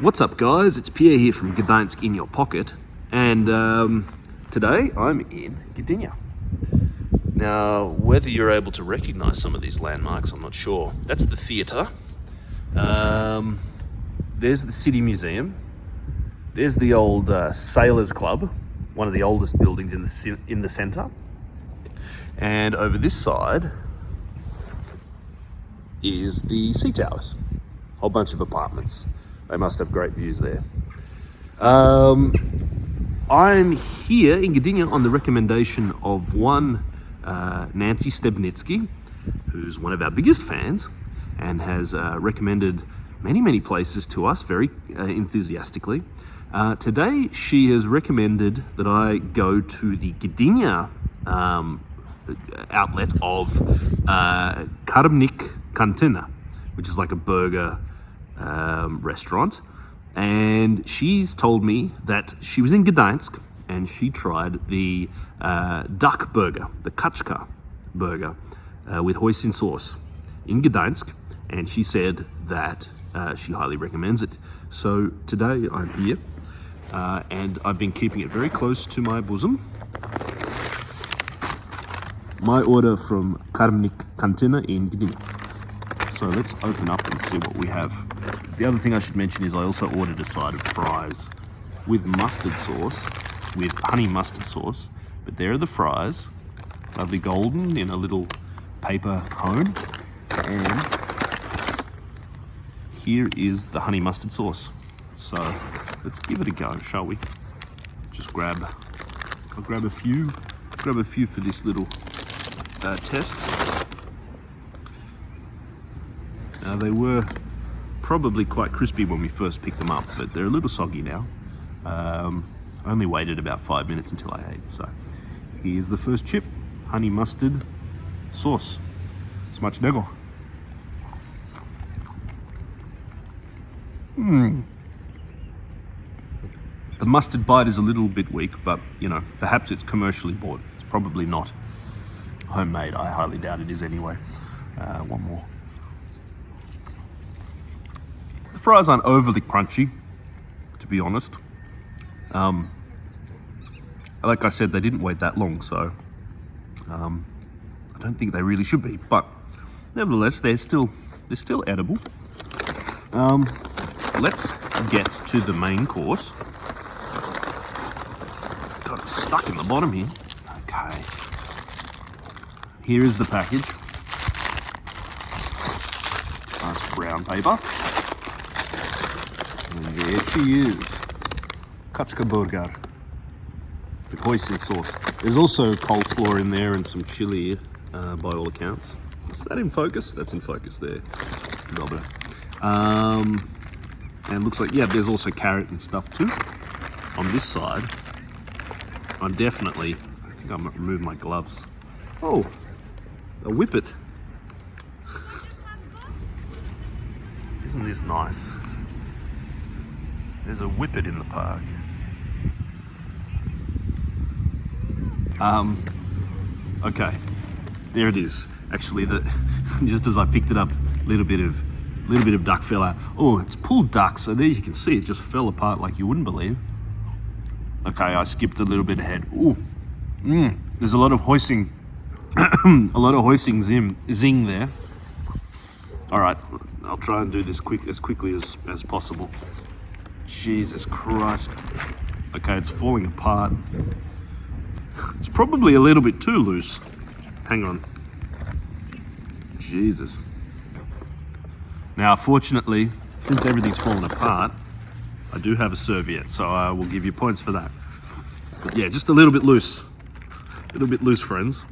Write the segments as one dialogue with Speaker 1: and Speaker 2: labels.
Speaker 1: What's up guys, it's Pierre here from Gdansk in your pocket and um, today I'm in Gdynia. Now whether you're able to recognize some of these landmarks I'm not sure. That's the theatre. Um, there's the City Museum. There's the old uh, Sailors Club, one of the oldest buildings in the, in the centre. And over this side is the Sea Towers, A whole bunch of apartments. They must have great views there. Um, I'm here in Gdynia on the recommendation of one uh, Nancy Stebnitsky, who's one of our biggest fans and has uh, recommended many, many places to us very uh, enthusiastically. Uh, today, she has recommended that I go to the Gdynia um, outlet of uh, Karbnik Kantyna, which is like a burger um, restaurant. And she's told me that she was in Gdansk and she tried the uh, duck burger, the kaczka burger uh, with hoisin sauce in Gdansk. And she said that uh, she highly recommends it. So today I'm here uh, and I've been keeping it very close to my bosom. My order from Karbnik Kantyna in Gdynia. So let's open up and see what we have. The other thing I should mention is I also ordered a side of fries with mustard sauce, with honey mustard sauce. But there are the fries, lovely golden in a little paper cone. And here is the honey mustard sauce. So let's give it a go, shall we? Just grab, I'll grab a few, grab a few for this little uh, test. Now they were probably quite crispy when we first picked them up, but they're a little soggy now. Um, I only waited about five minutes until I ate. So here's the first chip, honey mustard sauce. Smacznego. Hmm. The mustard bite is a little bit weak, but you know, perhaps it's commercially bought. It's probably not homemade. I highly doubt it is anyway. Uh, one more. Fries aren't overly crunchy, to be honest. Um, like I said, they didn't wait that long, so um, I don't think they really should be. But nevertheless, they're still they're still edible. Um, let's get to the main course. Got it stuck in the bottom here. Okay. Here is the package. Nice brown paper. And there she is. Kaczka burger. The hoisin sauce. There's also coleslaw in there and some chili uh, by all accounts. Is that in focus? That's in focus there. Dobra. Um, and looks like, yeah, there's also carrot and stuff too. On this side, I'm definitely, I think I might remove my gloves. Oh, a whippet. Isn't this nice? There's a whippet in the park. Um, okay, there it is. Actually, the just as I picked it up, a little bit of little bit of duck fell out. Oh, it's pulled duck, so there you can see it just fell apart like you wouldn't believe. Okay, I skipped a little bit ahead. Ooh, mm, there's a lot of hoisin, a lot of hoisin zim, zing there. All right, I'll try and do this quick as quickly as, as possible. Jesus Christ. Okay, it's falling apart. It's probably a little bit too loose. Hang on. Jesus. Now, fortunately, since everything's fallen apart, I do have a serviette, so I will give you points for that. But yeah, just a little bit loose. A little bit loose, friends.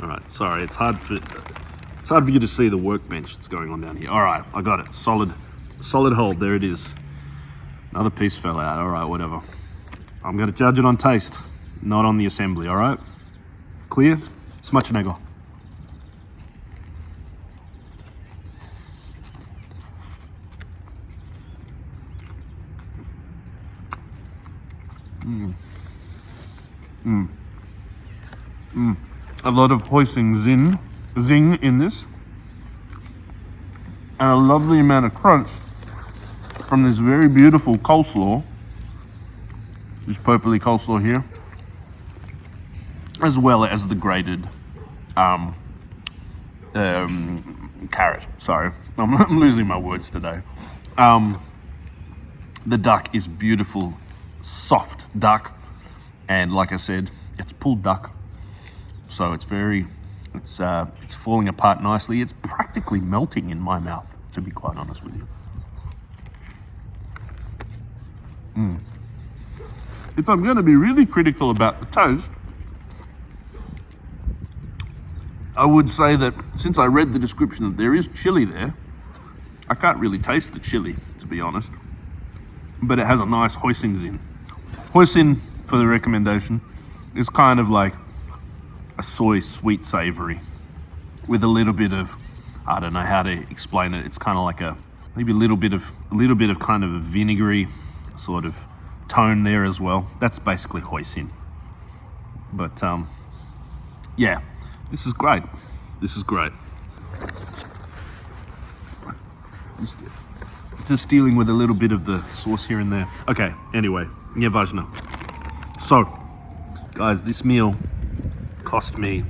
Speaker 1: All right, sorry, it's hard for it's hard for you to see the workbench that's going on down here. All right, I got it. Solid, solid hold. There it is. Another piece fell out, all right, whatever. I'm gonna judge it on taste, not on the assembly, all right? Clear? Smacznego. Mmm. Mmm. Mmm. A lot of hoisin zin, zing in this. and a lovely amount of crunch from this very beautiful coleslaw. This purpley coleslaw here, as well as the grated um, um, carrot. Sorry, I'm, I'm, losing my words today. Um, the duck is beautiful, soft duck, and like I said, it's pulled duck, so it's very, it's uh, it's falling apart nicely. It's practically melting in my mouth, to be quite honest with you. Mm. If I'm going to be really critical about the toast, I would say that since I read the description that there is chili there, I can't really taste the chili, to be honest. But it has a nice hoisin. In. Hoisin, for the recommendation, is kind of like a soy sweet savory with a little bit of, I don't know how to explain it. It's kind of like a, maybe a little bit of, a little bit of kind of a vinegary sort of tone there as well. That's basically hoisin. But um, yeah, this is great. This is great. Just dealing with a little bit of the sauce here and there. Okay, anyway, nieważne. So, guys, this meal cost me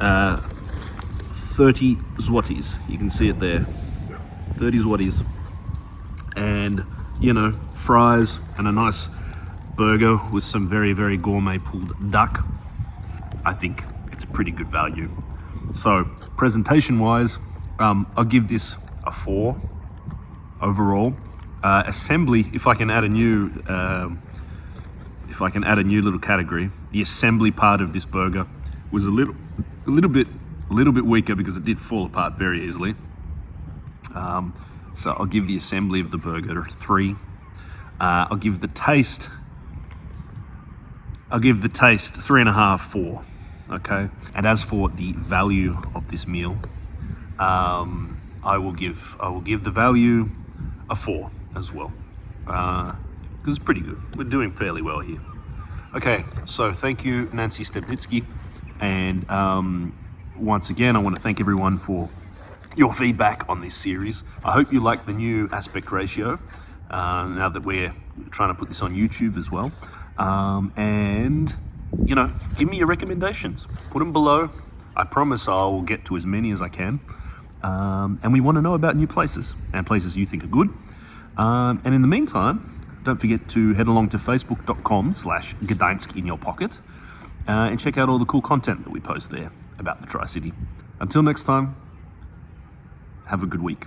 Speaker 1: uh, 30 zlotys. You can see it there. 30 zlotys. And you know, fries and a nice burger with some very, very gourmet pulled duck, I think it's pretty good value. So presentation wise, um, I'll give this a four overall. Uh, assembly, if I can add a new, um, if I can add a new little category, the assembly part of this burger was a little, a little bit, a little bit weaker because it did fall apart very easily. Um, so I'll give the assembly of the burger a three. Uh, I'll give the taste, I'll give the taste three and a half, four. Okay. And as for the value of this meal, um, I will give I will give the value a four as well, because uh, it's pretty good. We're doing fairly well here. Okay, so thank you, Nancy Stebnitsky, and um, once again, I want to thank everyone for your feedback on this series. I hope you like the new aspect ratio uh, now that we're trying to put this on YouTube as well. Um, and, you know, give me your recommendations. Put them below. I promise I will get to as many as I can. Um, and we want to know about new places and places you think are good. Um, and in the meantime, don't forget to head along to facebook.com slash Gdańsk in your pocket uh, and check out all the cool content that we post there about the Tri-City. Until next time, have a good week.